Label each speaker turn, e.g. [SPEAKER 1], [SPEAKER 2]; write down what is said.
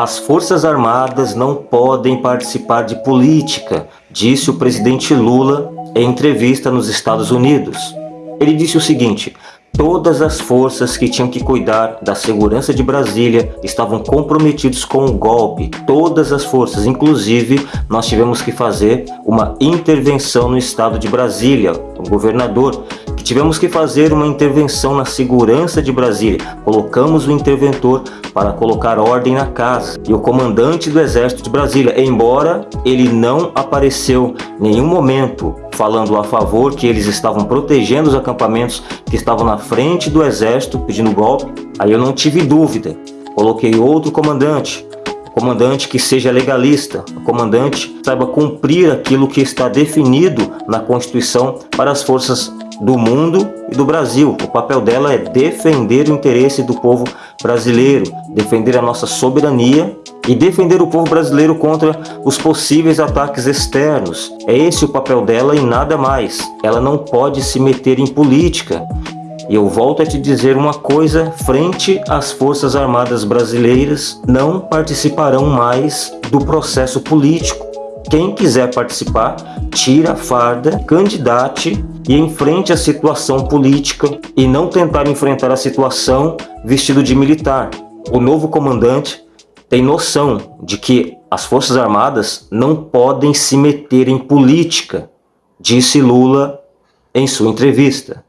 [SPEAKER 1] as Forças Armadas não podem participar de política, disse o presidente Lula em entrevista nos Estados Unidos. Ele disse o seguinte, Todas as forças que tinham que cuidar da segurança de Brasília estavam comprometidos com o golpe. Todas as forças, inclusive nós tivemos que fazer uma intervenção no estado de Brasília. O governador tivemos que fazer uma intervenção na segurança de Brasília. Colocamos o interventor para colocar ordem na casa. E o comandante do exército de Brasília, embora ele não apareceu em nenhum momento falando a favor que eles estavam protegendo os acampamentos que estavam na frente do exército pedindo golpe, aí eu não tive dúvida. Coloquei outro comandante, comandante que seja legalista, comandante saiba cumprir aquilo que está definido na Constituição para as forças do mundo e do Brasil. O papel dela é defender o interesse do povo brasileiro, defender a nossa soberania e defender o povo brasileiro contra os possíveis ataques externos. É esse o papel dela e nada mais. Ela não pode se meter em política. E eu volto a te dizer uma coisa, frente às Forças Armadas Brasileiras, não participarão mais do processo político. Quem quiser participar, tira a farda, candidate e enfrente a situação política e não tentar enfrentar a situação vestido de militar. O novo comandante tem noção de que as Forças Armadas não podem se meter em política, disse Lula em sua entrevista.